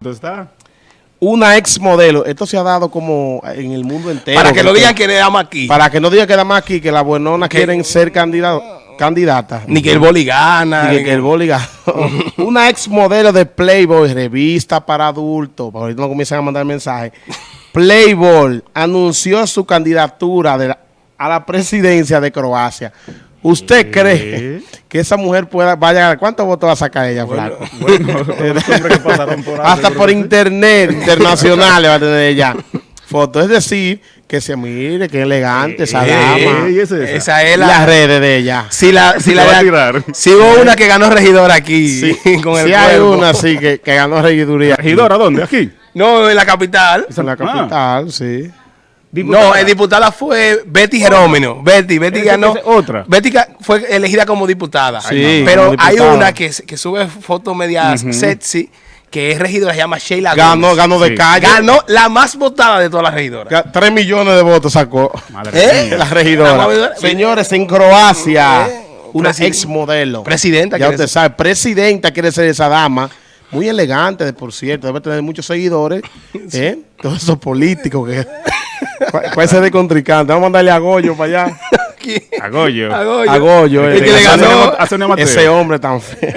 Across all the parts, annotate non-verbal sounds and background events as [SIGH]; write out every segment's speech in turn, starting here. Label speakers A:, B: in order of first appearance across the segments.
A: ¿Dónde está?
B: Una ex modelo. Esto se ha dado como en el mundo entero.
C: Para que no digan que le damos aquí.
B: Para que no digan que damos aquí, que las buenonas quieren ser candidato, candidatas.
C: Ni que el boli gana.
B: Ni que, que el boli gana. [LAUGHS] Una ex modelo de Playboy, revista para adultos. Para ahorita no comienzan a mandar mensajes. Playboy anunció su candidatura de la- a la presidencia de Croacia. ¿Usted cree que esa mujer pueda, vaya, cuántos votos va a sacar ella, flaco? [LAUGHS]
A: Bueno, los hombres que pasaron por ahí,
B: Hasta por internet internacionales va a tener ella fotos. Es decir, que se mire, que elegante esa
C: Eh,
B: dama.
A: ¿y es esa?
C: Esa es
B: Las
C: la...
B: redes de ella.
C: Si la, si
A: Se va a
C: la,
A: tirar.
C: si hubo una que ganó regidor aquí
B: Sí, [LAUGHS]
C: con el
B: sí hay una sí que, que ganó regiduría.
A: ¿Regidora dónde? ¿Aquí?
C: No, en la capital.
B: En la
A: Ah.
B: capital, sí.
C: No, el diputada fue Betty Jerómeno. Betty, Betty ganó.
A: otra.
C: Betty fue elegida como diputada.
B: Sí,
C: Pero
B: como
C: hay una que, que sube fotos medias sexy, que es regidora, se llama Sheila
B: Ganó,
C: Gómez.
B: ganó de
A: Sí.
B: calle.
C: Ganó la más votada de todas las regidoras.
B: Tres millones de votos sacó.
A: Madre
C: ¿Eh?
A: mía.
B: La regidora. Señores, en Croacia,
C: Eh,
B: una ex modelo.
C: Presidenta
B: Ya usted
C: ser.
B: sabe, presidenta quiere ser esa dama. Muy elegante, de por cierto. Debe tener muchos seguidores. [LAUGHS] ¿eh? Todos esos políticos que... [LAUGHS] ¿Cuál es de contrincante? Vamos a mandarle a Goyo para allá. [LAUGHS]
A: A Goyo.
C: A Goyo.
B: A Goyo.
C: El
B: eh.
C: que le
A: A
C: ganó-
A: Sonia- a Sonia Mateo.
B: Ese hombre tan feo.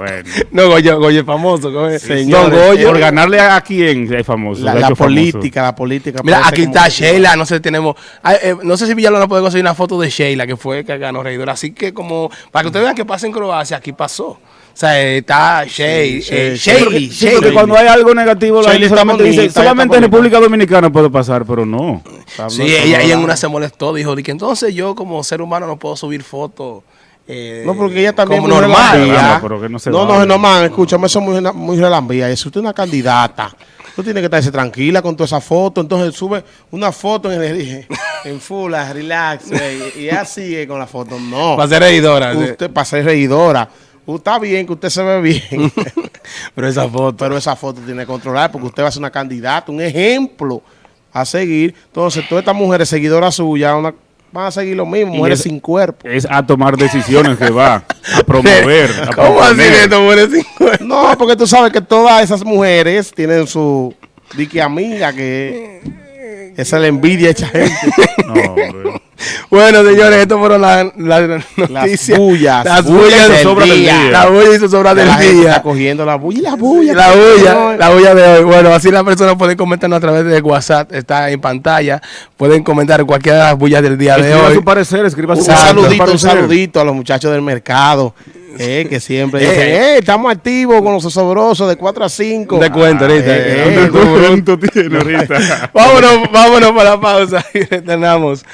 A: Bueno. [LAUGHS]
C: No, Goyo, Goyo es famoso. Goyo.
B: Señores,
C: Don Goyo.
A: Por ganarle a, quién es famoso.
B: La,
A: famoso.
B: política, la política.
C: Mira, aquí está Sheila, no sé, tenemos... ah, eh, no sé si Villalona puede conseguir una foto de Sheila, que fue que ganó regidora. Así que como, para que ustedes vean que pasa en Croacia, aquí pasó. O sea, está
B: Sí,
A: porque cuando hay algo negativo, la gente solamente
B: bonita,
A: dice, solamente en. República Dominicana puede pasar, pero no.
C: Sí, ella, ella en una se molestó, dijo, que entonces yo como ser humano no puedo subir fotos eh,
B: No, porque ella también
C: como
B: muy
C: normal.
B: relambía.
A: Claro, pero que no se
B: no, no, no, escúchame, eso es muy, muy relambía. Si usted es una candidata, tú tienes que estarse tranquila con toda esa foto. Entonces sube una foto en, el, [LAUGHS] en full, relax, güey, y ella sigue con la foto. No,
C: Para ser regidora. sí.
B: usted para ser reidora. Está bien que usted se ve bien, [LAUGHS]
C: Pero esa foto.
B: pero esa foto tiene que controlar porque usted va a ser una candidata, un ejemplo a seguir. Entonces, todas estas mujeres seguidoras suyas una- van a seguir lo mismo,
A: Y
B: mujeres
A: es-
B: sin cuerpo.
A: Es a tomar decisiones que va a [LAUGHS] promover. a
C: ¿Cómo así
A: proponer.
C: que esto muere sin cuerpo?
B: No, porque tú sabes que todas esas mujeres tienen su dique amiga que esa es la envidia hecha gente. [LAUGHS]
A: No.
C: Bueno, señores, esto fueron las las noticias.
B: bullas,
C: Las
B: bullas
C: bullas
B: del
C: del
A: sobra del
C: día.
A: día.
C: La bulla y su sobra del
B: la gente está
C: día.
B: cogiendo la bulla y la bulla.
C: La bulla, la bulla de hoy. Bueno, así las personas pueden comentarnos a través de WhatsApp, está en pantalla. Pueden comentar cualquiera de las bullas del día de
A: Escriba
C: hoy.
A: su parecer, escriba su
B: Un saludito, un saludito a los muchachos del mercado. Eh, que siempre
C: Eh.
B: dicen, eh, estamos activos con los osobrosos de 4 a 5.
C: De cuento ahorita.
B: eh,
A: ¿Cuánto tiene ahorita?
C: vámonos, vámonos para la pausa y retornamos